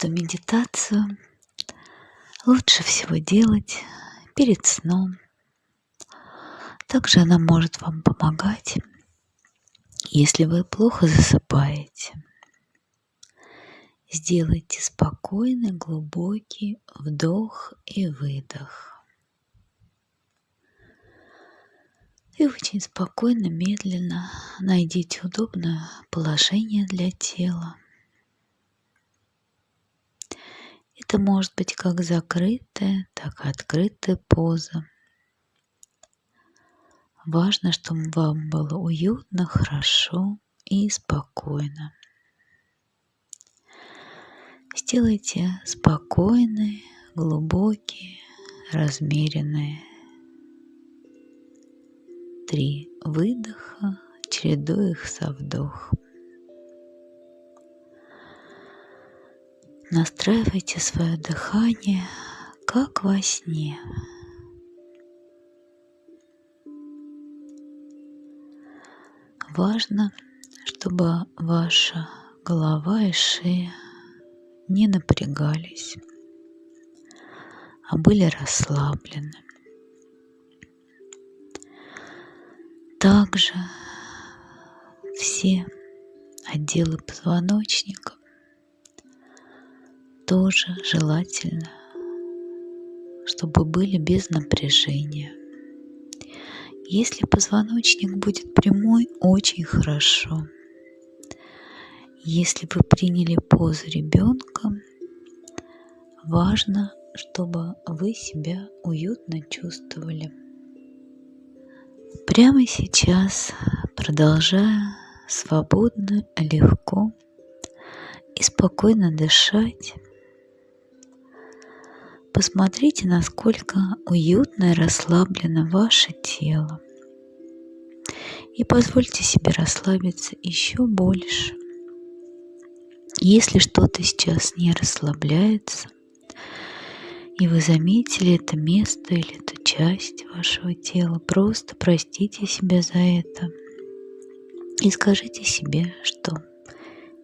Эту медитацию лучше всего делать перед сном. Также она может вам помогать, если вы плохо засыпаете. Сделайте спокойный, глубокий вдох и выдох. И очень спокойно, медленно найдите удобное положение для тела. Это может быть как закрытая, так и открытая поза. Важно, чтобы вам было уютно, хорошо и спокойно. Сделайте спокойные, глубокие, размеренные три выдоха, чередуя их со вдохом. Настраивайте свое дыхание, как во сне. Важно, чтобы ваша голова и шея не напрягались, а были расслаблены. Также все отделы позвоночника тоже желательно, чтобы были без напряжения. Если позвоночник будет прямой, очень хорошо. Если вы приняли позу ребенка, важно, чтобы вы себя уютно чувствовали. Прямо сейчас, продолжая свободно, легко и спокойно дышать, посмотрите, насколько уютно и расслаблено ваше тело. И позвольте себе расслабиться еще больше. Если что-то сейчас не расслабляется, и вы заметили это место или эту часть вашего тела, просто простите себя за это и скажите себе, что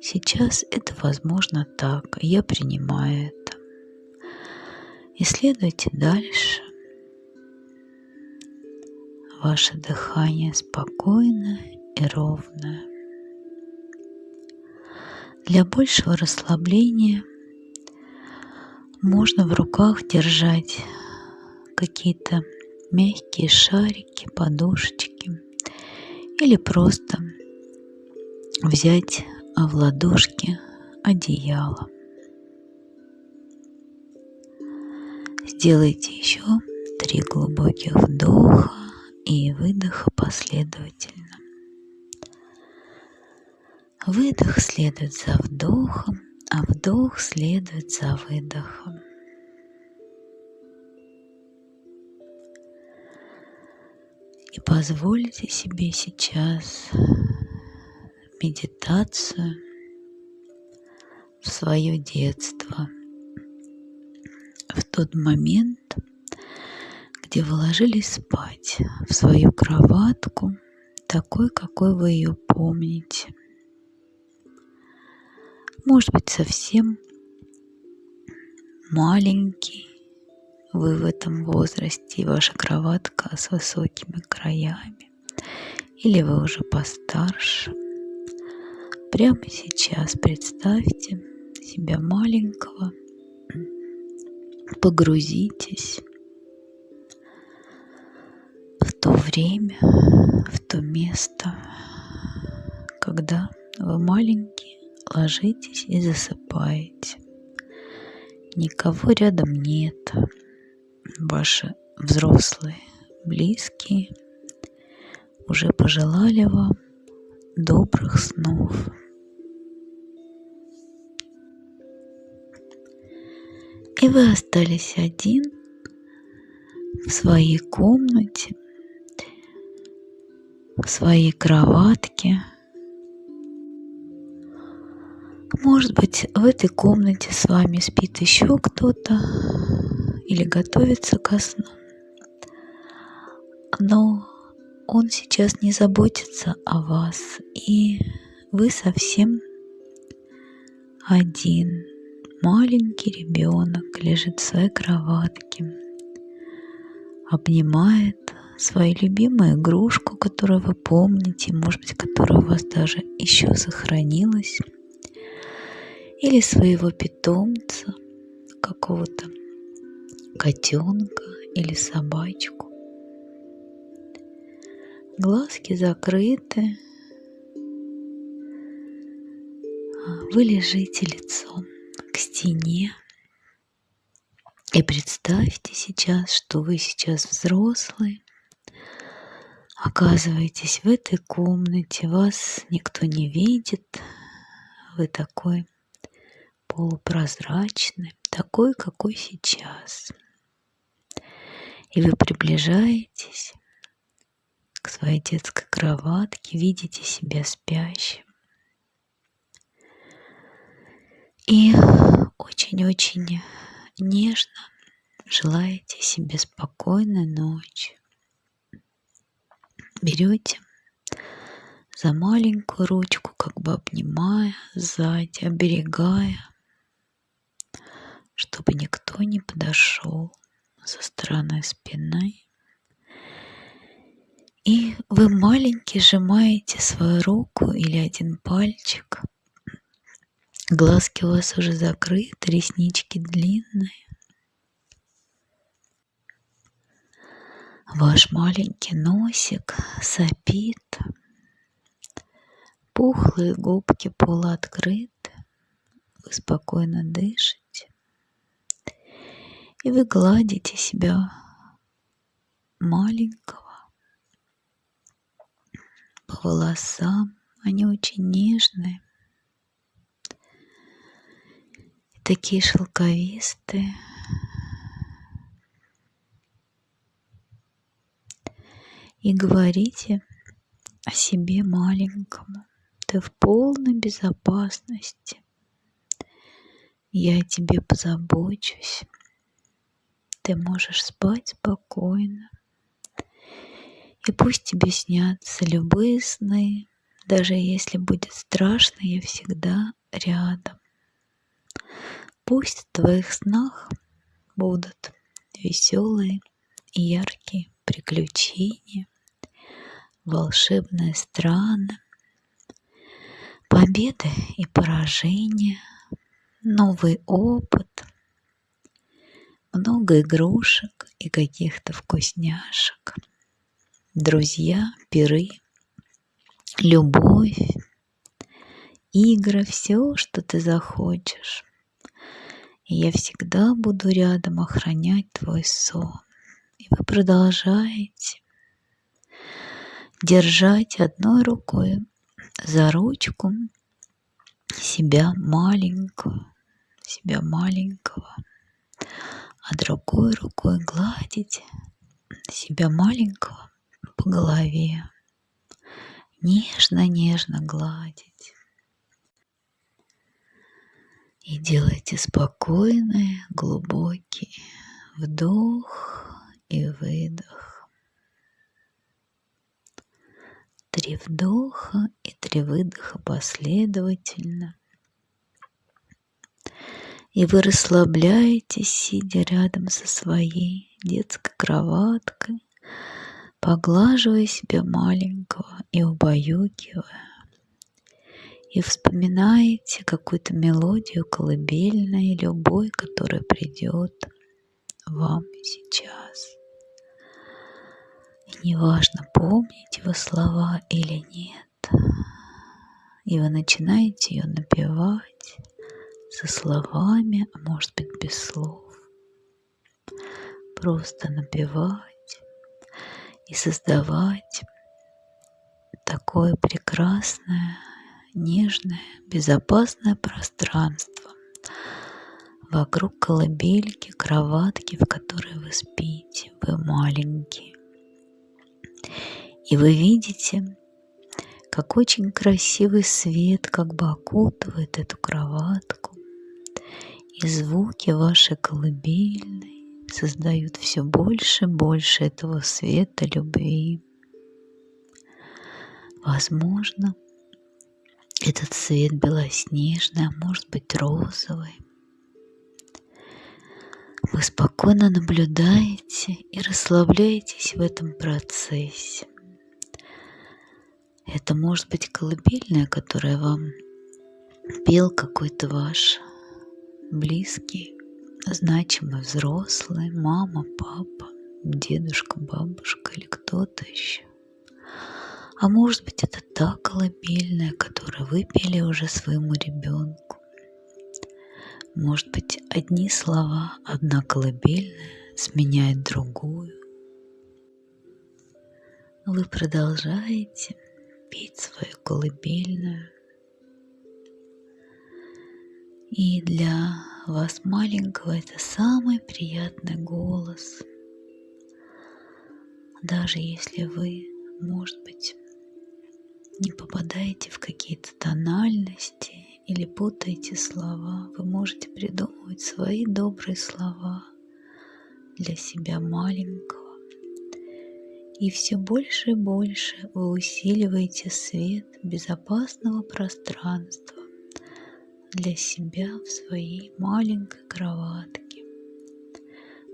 сейчас это возможно так, я принимаю это. И следуйте дальше. Ваше дыхание спокойное и ровное. Для большего расслабления – можно в руках держать какие-то мягкие шарики, подушечки или просто взять в ладошки одеяло. Сделайте еще три глубоких вдоха и выдоха последовательно. Выдох следует за вдохом, а вдох следует за выдохом. И позвольте себе сейчас медитацию в свое детство, в тот момент, где вы ложились спать в свою кроватку, такой, какой вы ее помните – может быть, совсем маленький вы в этом возрасте, и ваша кроватка с высокими краями, или вы уже постарше. Прямо сейчас представьте себя маленького, погрузитесь в то время, в то место, когда вы маленький, ложитесь и засыпаете. Никого рядом нет. Ваши взрослые, близкие уже пожелали вам добрых снов. И вы остались один в своей комнате, в своей кроватке – Может быть, в этой комнате с вами спит еще кто-то или готовится ко сну. Но он сейчас не заботится о вас, и вы совсем один, маленький ребенок лежит в своей кроватке, обнимает свою любимую игрушку, которую вы помните, может быть, которая у вас даже еще сохранилась, или своего питомца, какого-то котенка или собачку. Глазки закрыты. Вы лежите лицом стене. И представьте сейчас, что вы сейчас взрослый, оказываетесь в этой комнате, вас никто не видит, вы такой полупрозрачный, такой, какой сейчас. И вы приближаетесь к своей детской кроватке, видите себя спящим. И очень-очень нежно желаете себе спокойной ночи. Берете за маленькую ручку, как бы обнимая сзади, оберегая, чтобы никто не подошел со стороны спины. И вы маленький сжимаете свою руку или один пальчик. Глазки у вас уже закрыты, реснички длинные. Ваш маленький носик сопит. Пухлые губки полуоткрыты. Вы спокойно дышите. И вы гладите себя маленького по волосам. Они очень нежные. И такие шелковистые. И говорите о себе маленькому. Ты в полной безопасности. Я о тебе позабочусь ты можешь спать спокойно. И пусть тебе снятся любые сны, даже если будет страшно, я всегда рядом. Пусть в твоих снах будут веселые и яркие приключения, волшебные страны, победы и поражения, новый опыт – много игрушек и каких-то вкусняшек. Друзья, пиры, любовь, игры, все, что ты захочешь. Я всегда буду рядом охранять твой сон. И вы продолжаете держать одной рукой за ручку себя маленькую, себя маленького а другой рукой гладить себя маленького по голове. Нежно-нежно гладить. И делайте спокойный, глубокий вдох и выдох. Три вдоха и три выдоха последовательно – и вы расслабляетесь, сидя рядом со своей детской кроваткой, поглаживая себя маленького и убаюкивая. И вспоминаете какую-то мелодию колыбельной, любой, которая придет вам сейчас. И неважно, помните вы слова или нет, и вы начинаете ее напевать, со словами, а может быть без слов. Просто напевать и создавать такое прекрасное, нежное, безопасное пространство вокруг колыбельки, кроватки, в которой вы спите. Вы маленькие. И вы видите, как очень красивый свет как бы окутывает эту кроватку и звуки вашей колыбельной создают все больше и больше этого света любви. Возможно, этот цвет белоснежный, а может быть розовый. Вы спокойно наблюдаете и расслабляетесь в этом процессе. Это может быть колыбельная, которая вам пел какой-то ваш близкий, значимый взрослый, мама, папа, дедушка, бабушка или кто-то еще. А может быть это та колыбельная, которую вы пели уже своему ребенку. Может быть одни слова, одна колыбельная сменяет другую. Вы продолжаете петь свою колыбельную, и для вас маленького это самый приятный голос. Даже если вы, может быть, не попадаете в какие-то тональности или путаете слова, вы можете придумывать свои добрые слова для себя маленького. И все больше и больше вы усиливаете свет безопасного пространства для себя в своей маленькой кроватке.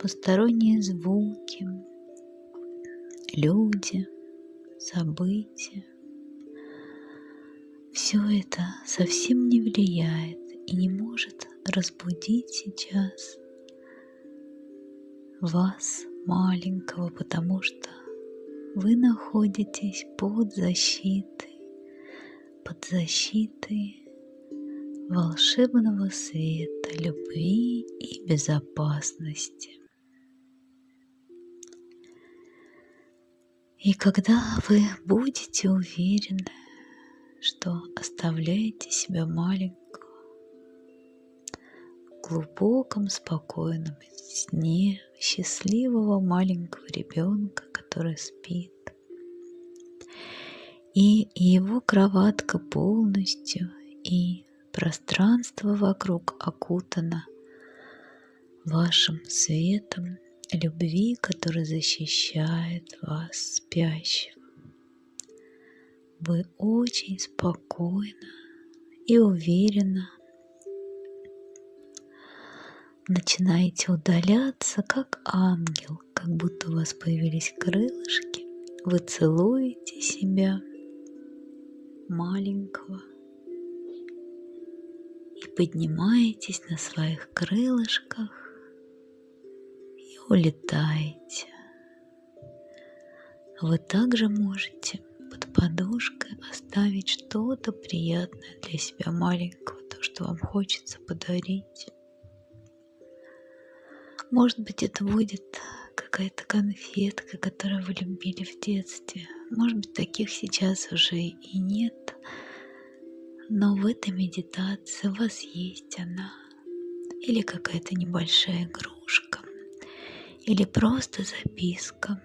Посторонние звуки, люди, события. Все это совсем не влияет и не может разбудить сейчас вас, маленького, потому что вы находитесь под защитой, под защитой волшебного света, любви и безопасности. И когда вы будете уверены, что оставляете себя маленького в глубоком, спокойном сне счастливого маленького ребенка, который спит, и его кроватка полностью и Пространство вокруг окутано вашим светом любви, который защищает вас спящего. Вы очень спокойно и уверенно начинаете удаляться, как ангел, как будто у вас появились крылышки. Вы целуете себя маленького и поднимаетесь на своих крылышках и улетаете. Вы также можете подушкой оставить что-то приятное для себя маленького, то, что вам хочется подарить. Может быть, это будет какая-то конфетка, которую вы любили в детстве. Может быть, таких сейчас уже и нет. Но в этой медитации у вас есть она. Или какая-то небольшая игрушка. Или просто записка.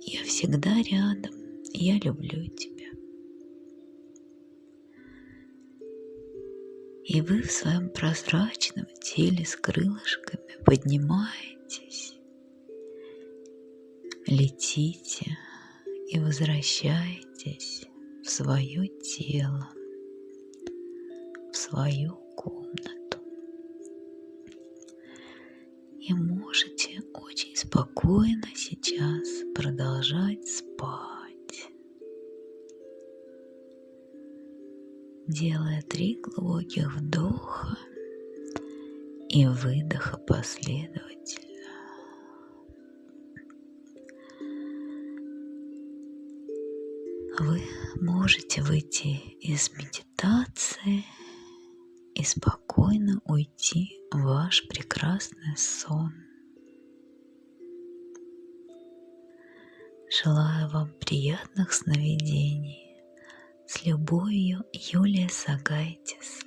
Я всегда рядом. Я люблю тебя. И вы в своем прозрачном теле с крылышками поднимаетесь, летите и возвращаетесь в свое тело свою комнату. И можете очень спокойно сейчас продолжать спать, делая три глубоких вдоха и выдоха последовательно. Вы можете выйти из медитации и спокойно уйти в ваш прекрасный сон. Желаю вам приятных сновидений. С любовью, Юлия Сагайтис.